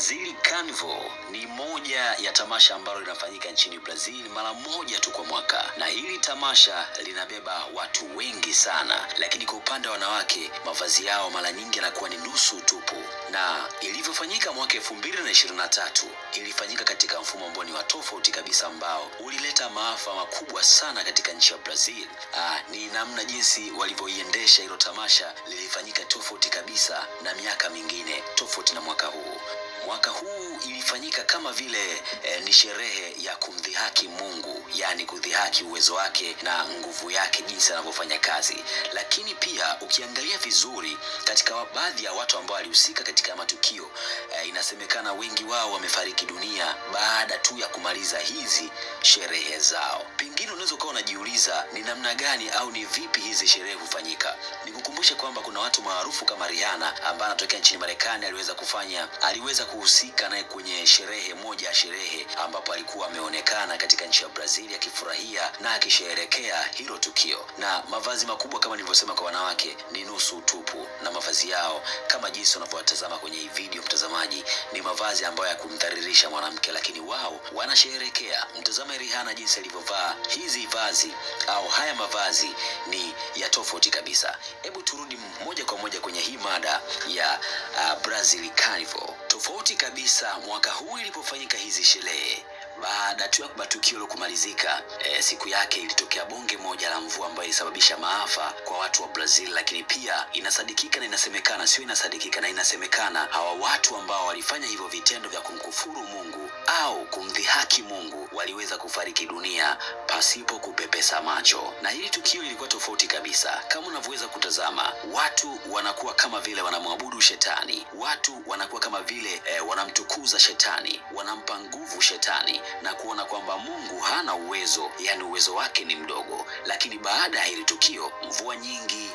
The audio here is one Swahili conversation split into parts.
Brazil Carnival ni moja ya tamasha ambalo linafanyika nchini Brazil mara moja tu kwa mwaka, na hili tamasha linabeba watu wengi sana, lakini kwa upande wa wanawake mavazi yao mara nyingi yanakuwa ni nusu tupu. Na ilivyofanyika mwaka elfu mbili na ishirini na tatu ilifanyika katika mfumo ambao ni wa tofauti kabisa, ambao ulileta maafa makubwa sana katika nchi ya Brazil. Aa, ni namna jinsi walivyoiendesha hilo tamasha lilifanyika tofauti kabisa na miaka mingine, tofauti na mwaka huu. Mwaka huu ilifanyika kama vile eh, ni sherehe ya kumdhihaki Mungu, yaani kudhihaki uwezo wake na nguvu yake, jinsi anavyofanya kazi. Lakini pia ukiangalia vizuri katika baadhi ya watu ambao walihusika katika matukio eh, inasemekana wengi wao wamefariki dunia baada tu ya kumaliza hizi sherehe zao. Pengine unaweza ukawa unajiuliza ni namna gani au ni vipi hizi sherehe hufanyika. Nikukumbushe kwamba kuna watu maarufu kama Rihanna ambaye anatokea nchini Marekani aliweza kufanya aliweza kuhusika naye kwenye sherehe moja ya sherehe ambapo alikuwa ameonekana katika nchi ya Brazil akifurahia na akisherehekea hilo tukio, na mavazi makubwa kama nilivyosema kwa wanawake ni nusu utupu, na mavazi yao kama jinsi unavyowatazama kwenye hii video, mtazamaji, ni mavazi ambayo ya kumdhalilisha mwanamke, lakini wao wanasherehekea. Mtazame Rihanna jinsi alivyovaa hizi vazi au haya mavazi ni ya tofauti kabisa. Hebu turudi moja kwa moja kwenye hii mada ya uh, Brazil Carnival. Tofauti kabisa mwaka huu ilipofanyika hizi sherehe baada tu ya matukio hilo kumalizika, e, siku yake ilitokea bonge moja la mvua ambayo ilisababisha maafa kwa watu wa Brazil, lakini pia inasadikika na inasemekana, sio inasadikika na inasemekana, hawa watu ambao walifanya hivyo vitendo vya kumkufuru Mungu au kumdhihaki Mungu waliweza kufariki dunia pasipo kupepesa macho, na hili tukio lilikuwa tofauti kabisa. Kama unavyoweza kutazama, watu wanakuwa kama vile wanamwabudu shetani, watu wanakuwa kama vile e, wanamtukuza shetani, wanampa nguvu shetani na kuona kwamba Mungu hana uwezo, yani uwezo wake ni mdogo. Lakini baada ya hili tukio, mvua nyingi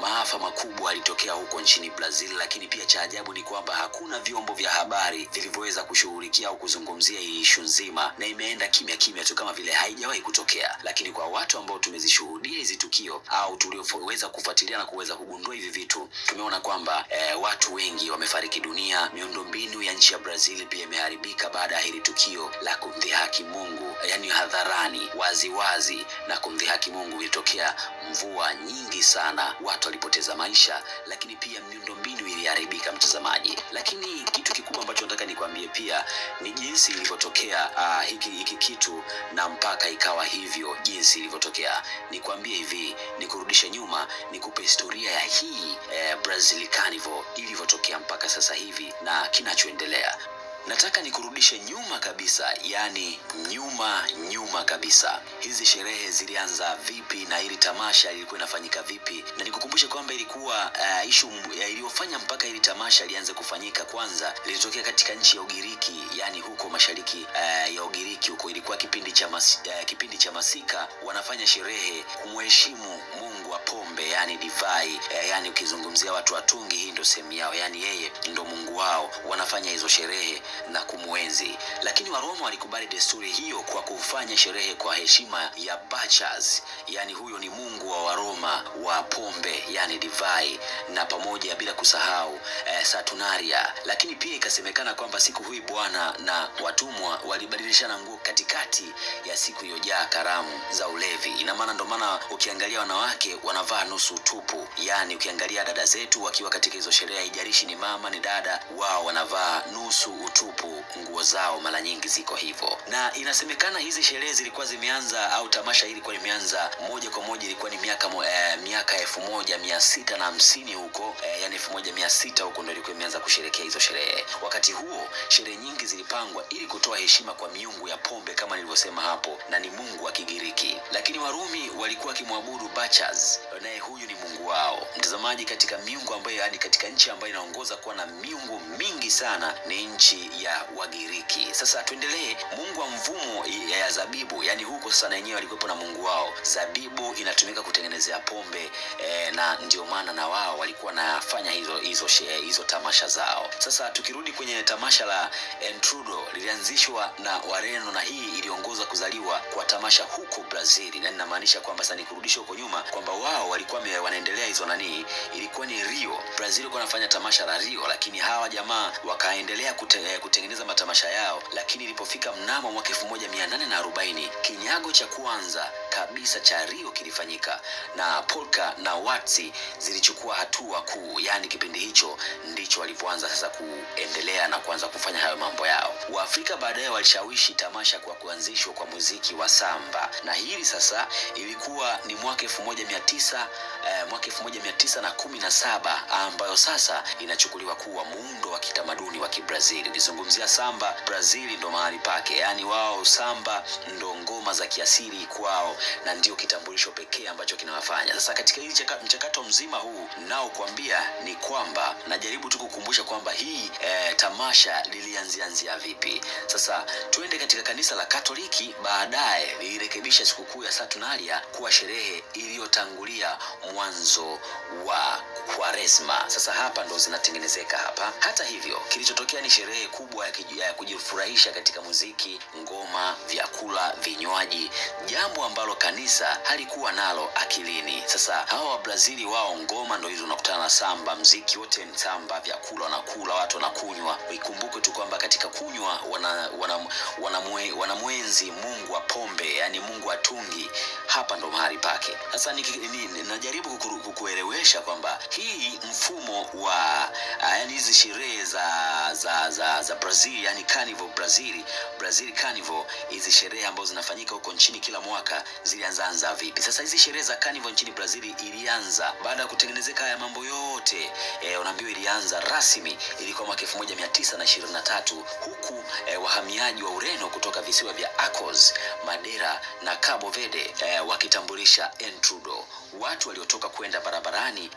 maafa makubwa yalitokea huko nchini Brazil, lakini pia cha ajabu ni kwamba hakuna vyombo vya habari vilivyoweza kushughulikia au kuzungumzia hii ishu nzima, na imeenda kimya kimya tu kama vile haijawahi kutokea. Lakini kwa watu ambao tumezishuhudia hizi tukio au tulioweza kufuatilia na kuweza kugundua hivi vitu, tumeona kwamba eh, watu wengi wamefariki dunia. Miundombinu ya nchi ya Brazil pia imeharibika baada ya hili tukio la kumdhihaki Mungu, yani hadharani, waziwazi wazi, na kumdhihaki Mungu. Ilitokea mvua nyingi sana, watu walipoteza maisha, lakini pia miundombinu iliharibika, mtazamaji. Lakini kitu kikubwa ambacho nataka nikwambie pia ni jinsi ilivyotokea uh, hiki, hiki kitu na mpaka ikawa hivyo jinsi ilivyotokea. Nikwambie hivi, nikurudishe nyuma, nikupe historia ya hii eh, Brazil Carnival ilivyotokea mpaka sasa hivi na kinachoendelea. Nataka nikurudishe nyuma kabisa, yani nyuma nyuma kabisa. Hizi sherehe zilianza vipi na ili tamasha ilikuwa inafanyika vipi? Na nikukumbushe kwamba ilikuwa uh, ishu uh, iliyofanya mpaka ili tamasha lianze kufanyika, kwanza lilitokea katika nchi ya Ugiriki, yani huko mashariki uh, ya Ugiriki huko. Ilikuwa kipindi cha mas, uh, kipindi cha masika, wanafanya sherehe kumheshimu pombe, yani divai. Uh, yani ukizungumzia watu watungi, hii ndio sehemu yao, yani yeye ndo Mungu wao. Wanafanya hizo sherehe na kumwenzi, lakini Waroma walikubali desturi hiyo kwa kufanya sherehe kwa heshima ya Bacchus, yani huyo ni mungu wa Waroma wa pombe, yani divai, na pamoja bila kusahau eh, Saturnalia. Lakini pia ikasemekana kwamba siku hii bwana na watumwa walibadilishana nguo katikati ya siku iliyojaa karamu za ulevi. Ina maana ndo maana ukiangalia wanawake wanavaa nusu tupu, yani ukiangalia dada zetu wakiwa katika hizo sherehe, haijalishi ni mama ni dada, wao wanavaa nusu utupu, nguo zao mara nyingi ziko hivyo, na inasemekana hizi sherehe zilikuwa zimeanza au tamasha hili ilikuwa limeanza moja kwa moja, ilikuwa ni miaka mo, eh, miaka elfu moja mia sita na hamsini huko eh, yani elfu moja mia sita huko ndo ilikuwa imeanza kusherekea hizo sherehe. Wakati huo sherehe nyingi zilipangwa ili kutoa heshima kwa miungu ya pombe kama nilivyosema hapo, na ni mungu wa Kigiriki, lakini Warumi walikuwa wakimwabudu Bacchus, naye huyu ni mungu wao. Mtazamaji, katika miungu ambayo yani katika nchi ambayo inaongoza kuwa na miungu mingi sana ni nchi ya Wagiriki. Sasa tuendelee. Mungu wa mvumo ya zabibu, yani huko sasa na wenyewe walikuwepo na mungu wao. Zabibu inatumika kutengenezea pombe eh, na ndio maana na wao walikuwa nafanya hizo hizo hizo tamasha zao. Sasa tukirudi kwenye tamasha la Entrudo lilianzishwa na Wareno na hii iliongoza kuzaliwa kwa tamasha huko Brazil, na ninamaanisha kwamba sasa nikurudisha huko nyuma kwamba wao walikuwa wanaendelea hizo nani, ilikuwa ni Rio. Brazil ilikuwa wanafanya tamasha la Rio, lakini hawa jamaa wakaendelea kute, eh, kutengeneza matamasha yao, lakini ilipofika mnamo mwaka 1840 kinyago cha kwanza kabisa cha Rio kilifanyika na polka na watsi zilichukua hatua kuu, yaani kipindi hicho ndicho walipoanza sasa kuendelea na kuanza kufanya hayo mambo yao. Waafrika baadaye walishawishi tamasha kwa kuanzishwa kwa muziki wa samba, na hili sasa ilikuwa ni mwaka 1900 eh, mwaka 1917 ambayo sasa inachukuliwa kuwa muundo wa kitamaduni wa Kibrazili. Ukizungumzia samba, Brazili ndo mahali pake, yaani wao samba ndo ngoma za kiasili kwao na ndio kitambulisho pekee ambacho kinawafanya. Sasa katika hili mchakato mzima huu nao kuambia ni kwamba najaribu tu kukumbusha kwamba hii eh, tamasha lilianzianzia vipi. Sasa tuende katika kanisa la Katoliki, baadaye lilirekebisha sikukuu ya Saturnalia kuwa sherehe iliyotangulia mwanzo wa Kwaresma. Sasa hapa ndo zinatengenezeka hapa. Hata hivyo, kilichotokea ni sherehe kubwa ya, kujifurahisha katika muziki, ngoma, vyakula, vinywaji, jambo ambalo kanisa halikuwa nalo akilini. Sasa hawa Wabrazili wao ngoma ndo hizo, unakutana na samba, mziki wote ni samba, vyakula wanakula, watu wanakunywa. Ikumbuke tu kwamba katika kunywa wana, wana, wanamwe, wanamwenzi Mungu wa pombe, yani Mungu wa tungi. Hapa ndo mahali pake. Sasa najaribu kukuelewesha kwamba hii mfumo wa ah, yani hizi sherehe za za za za Brazil yani Carnival Brazil Brazil Carnival hizi sherehe ambazo zinafanyika huko nchini kila mwaka zilianzaanza vipi? Sasa hizi sherehe za Carnival nchini Brazil ilianza baada ya kutengenezeka haya mambo yote e, unaambiwa ilianza rasmi ilikuwa mwaka 1923 huku e, wahamiaji wa Ureno kutoka visiwa vya Acos, Madeira na Cabo Verde e, wakitambulisha entrudo watu waliotoka kwenda barabarani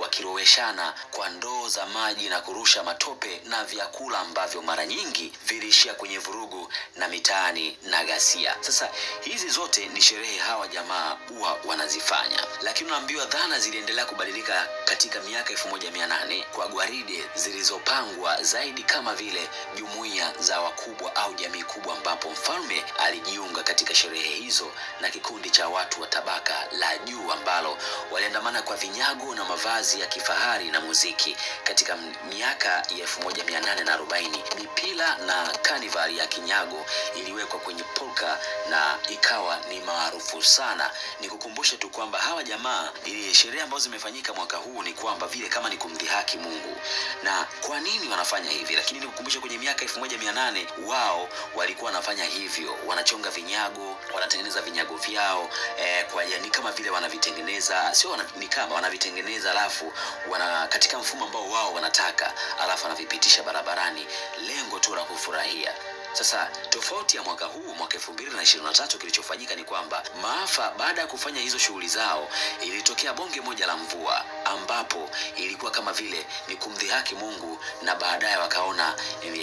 wakiroweshana kwa ndoo za maji na kurusha matope na vyakula ambavyo mara nyingi viliishia kwenye vurugu na mitaani na ghasia. Sasa hizi zote ni sherehe hawa jamaa huwa wanazifanya, lakini unaambiwa dhana ziliendelea kubadilika katika miaka elfu moja mia nane kwa gwaride zilizopangwa zaidi kama vile jumuiya za wakubwa au jamii kubwa, ambapo mfalme alijiunga katika sherehe hizo na kikundi cha watu wa tabaka la juu ambalo waliandamana kwa vinyago na mavazi ya kifahari na muziki. Katika miaka ya elfu moja mia nane na arobaini mipila na kanivali ya kinyago iliwekwa kwenye polka na ikawa ni maarufu sana. Nikukumbushe tu kwamba hawa jamaa, sherehe ambazo zimefanyika mwaka huu ni kwamba vile kama ni kumdhihaki Mungu. Na kwa nini wanafanya hivi? Lakini nikukumbushe kwenye miaka 1800 wao walikuwa wanafanya hivyo, wanachonga vinyago, wanatengeneza vinyago vyao eh, kwa yani kama vile wanavitengeneza, sio wana, ni kama wanavitengeneza, alafu wana katika mfumo ambao wao wanataka, alafu wanavipitisha barabarani, lengo tu la kufurahia. Sasa tofauti ya mwaka huu mwaka 2023 kilichofanyika ni kwamba maafa baada ya kufanya hizo shughuli zao, ilitokea bonge moja la mvua ambapo ilikuwa kama vile ni kumdhihaki Mungu, na baadaye wakaona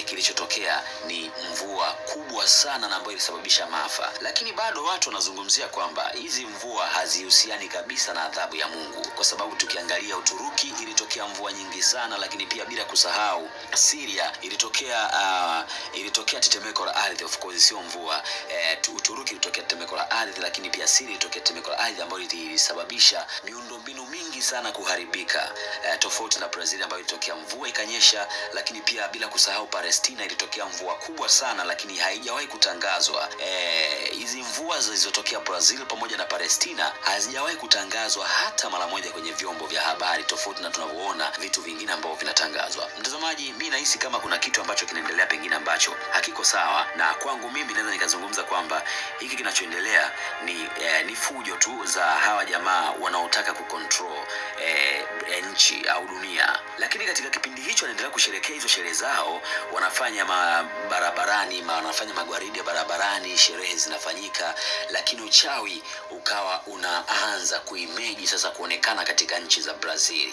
kilichotokea ni mvua kubwa sana na ambayo ilisababisha maafa. Lakini bado watu wanazungumzia kwamba hizi mvua hazihusiani kabisa na adhabu ya Mungu, kwa sababu tukiangalia Uturuki ilitokea mvua nyingi sana, lakini pia bila kusahau Syria ilitokea uh, ilitokea tetemeko la ardhi, of course sio mvua. Eh, tu- Uturuki ilitokea tetemeko la ardhi, lakini pia Syria ilitokea tetemeko la ardhi ambayo ilisababisha miundombinu mingi sana kuharibika eh, tofauti na Brazil ambayo ilitokea mvua ikanyesha, lakini pia bila kusahau Palestina ilitokea mvua kubwa sana, lakini haijawahi kutangazwa. Eh, Hizi mvua zilizotokea Brazil pamoja na Palestina hazijawahi kutangazwa hata mara moja kwenye vyombo vya habari, tofauti na tunavyoona vitu vingine ambavyo vinatangazwa. Mtazamaji, mi nahisi kama kuna kitu ambacho kinaendelea pengine ambacho hakiko sawa, na kwangu mimi naweza nikazungumza kwamba hiki kinachoendelea ni eh, ni fujo tu za hawa jamaa wanaotaka kucontrol eh, eh, nchi au dunia. Lakini katika kipindi hicho wanaendelea kusherekea hizo sherehe zao, wanafanya ma barabarani ma, wanafanya magwaridi ya barabarani, sherehe zinafanyika, lakini uchawi ukawa unaanza kuimeji sasa kuonekana katika nchi za Brazil.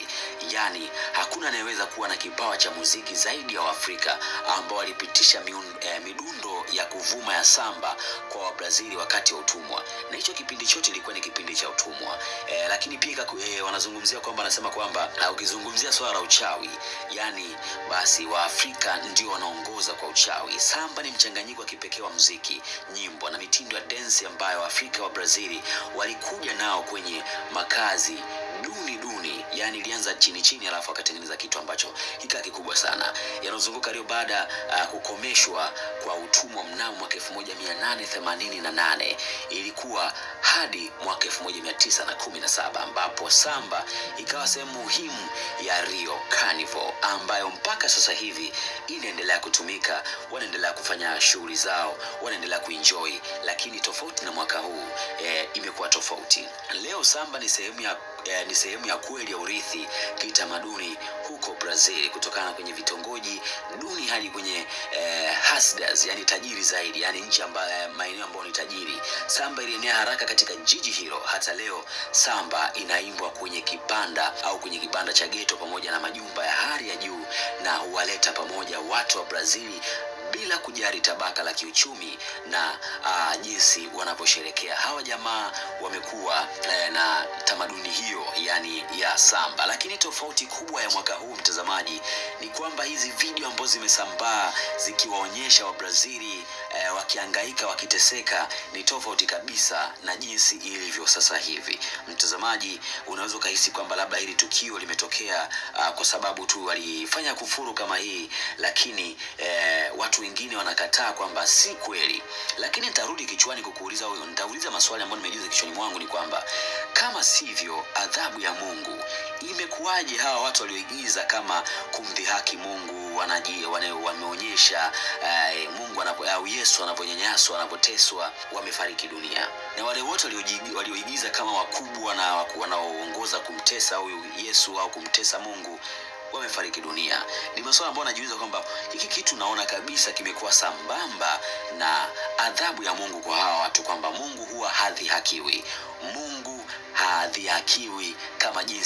Yani hakuna anayeweza kuwa na kipawa cha muziki zaidi ya Waafrika ambao walipitisha eh, midundo ya kuvuma ya samba kwa Wabrazili wakati wa utumwa, na hicho kipindi chote ilikuwa ni kipindi cha utumwa eh, lakini pia eh, wanazungumzia kwamba kwamba ah, ukizungumzia swala la uchawi, yani basi Waafrika ndio wanaongoza kwa uchawi. Samba ni mchanganyiko wa kipekee wa muziki, nyimbo na mitindo ya densi ambayo Waafrika wa Brazili walikuja nao kwenye makazi duni duni, yani ilianza chini chini, alafu akatengeneza kitu ambacho kikaa kikubwa sana. Yanayozunguka Rio baada uh, kukomeshwa kwa utumwa mnamo mwaka 1888 ilikuwa hadi mwaka 1917 ambapo samba ikawa sehemu muhimu ya Rio Carnival ambayo mpaka sasa hivi inaendelea kutumika, wanaendelea kufanya shughuli zao, wanaendelea kuenjoy, lakini tofauti na mwaka huu e, imekuwa tofauti. Leo samba ni sehemu ya eh, ni sehemu ya kweli ya urithi kitamaduni huko Brazil, kutokana kwenye vitongoji duni hadi kwenye eh, hasdas, yani tajiri zaidi, yani nchi ambayo maeneo ambayo ni tajiri. Samba ilienea haraka katika jiji hilo. Hata leo samba inaimbwa kwenye kibanda au kwenye kibanda cha geto pamoja na majumba ya hali ya juu, na huwaleta pamoja watu wa Brazili bila kujali tabaka la kiuchumi na uh, jinsi wanavyosherekea. Hawa jamaa wamekuwa eh, na tamaduni hiyo yani ya samba, lakini tofauti kubwa ya mwaka huu mtazamaji, ni kwamba hizi video ambazo zimesambaa zikiwaonyesha Wabrazili eh, wakiangaika wakiteseka ni tofauti kabisa na jinsi ilivyo sasa hivi. Mtazamaji, unaweza ukahisi kwamba labda hili tukio limetokea uh, kwa sababu tu walifanya kufuru kama hii, lakini eh, watu wengine wanakataa kwamba si kweli. Lakini nitarudi kichwani kukuuliza huyo, nitauliza maswali ambayo nimejiuliza kichwani mwangu, ni kwamba kama sivyo adhabu ya Mungu imekuwaje? Hawa watu walioigiza kama kumdhihaki Mungu wameonyesha eh, Mungu anapo, au Yesu anaponyanyaswa anapoteswa, wamefariki dunia, na wale wote walioigiza kama wakubwa na wanaoongoza kumtesa huyu Yesu au kumtesa Mungu wamefariki dunia. Ni masuala ambayo anajiuliza kwamba hiki kitu naona kabisa kimekuwa sambamba na adhabu ya Mungu kwa hawa watu, kwamba Mungu huwa hadhihakiwi. Mungu hadhihakiwi kama jinsi